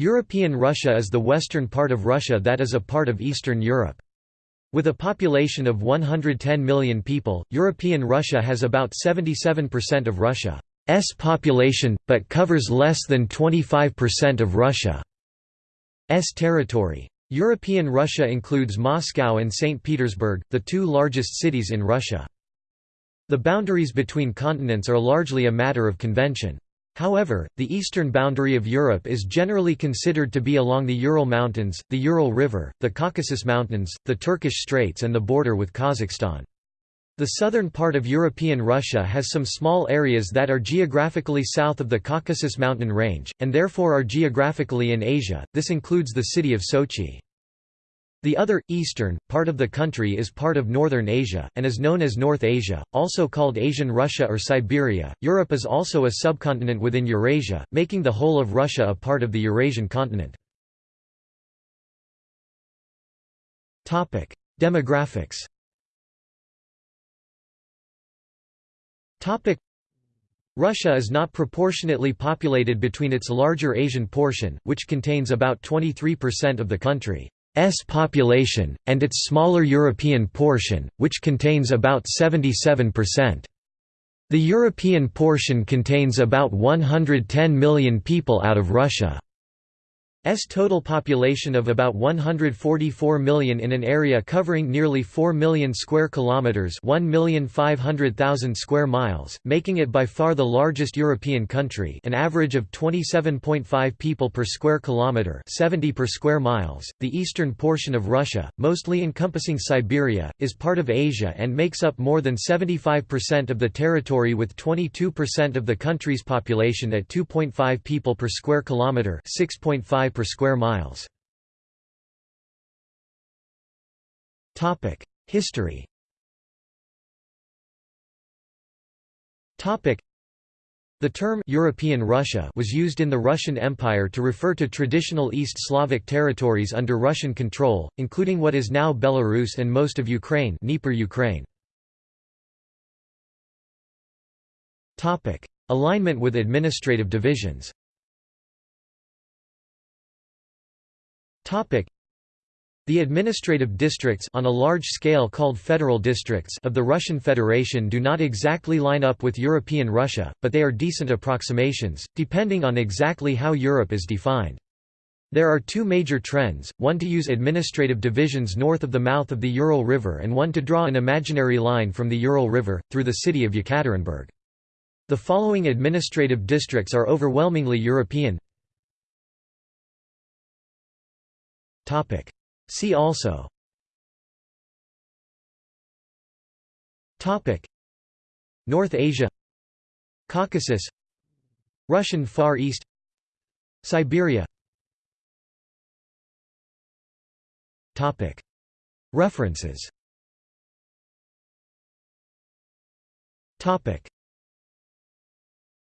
European Russia is the western part of Russia that is a part of Eastern Europe. With a population of 110 million people, European Russia has about 77% of Russia's population, but covers less than 25% of Russia's territory. European Russia includes Moscow and St. Petersburg, the two largest cities in Russia. The boundaries between continents are largely a matter of convention. However, the eastern boundary of Europe is generally considered to be along the Ural Mountains, the Ural River, the Caucasus Mountains, the Turkish Straits and the border with Kazakhstan. The southern part of European Russia has some small areas that are geographically south of the Caucasus mountain range, and therefore are geographically in Asia, this includes the city of Sochi. The other, eastern, part of the country is part of northern Asia, and is known as North Asia, also called Asian Russia or Siberia. Europe is also a subcontinent within Eurasia, making the whole of Russia a part of the Eurasian continent. Demographics Russia is not proportionately populated between its larger Asian portion, which contains about 23% of the country. S population, and its smaller European portion, which contains about 77%. The European portion contains about 110 million people out of Russia. S total population of about 144 million in an area covering nearly 4 million square kilometers, 1,500,000 square miles, making it by far the largest European country, an average of 27.5 people per square kilometer, 70 per square miles. The eastern portion of Russia, mostly encompassing Siberia, is part of Asia and makes up more than 75% of the territory with 22% of the country's population at 2.5 people per square kilometer, 6.5 per square miles. History the term European Russia was used in the Russian Empire to refer to traditional East Slavic territories under Russian control, including what is now Belarus and most of Ukraine, Dnieper Ukraine. Alignment with administrative divisions. The administrative districts on a large scale called federal districts of the Russian Federation do not exactly line up with European Russia, but they are decent approximations, depending on exactly how Europe is defined. There are two major trends, one to use administrative divisions north of the mouth of the Ural River and one to draw an imaginary line from the Ural River, through the city of Yekaterinburg. The following administrative districts are overwhelmingly European See also. North Asia. Caucasus. Russian Far East. Siberia. References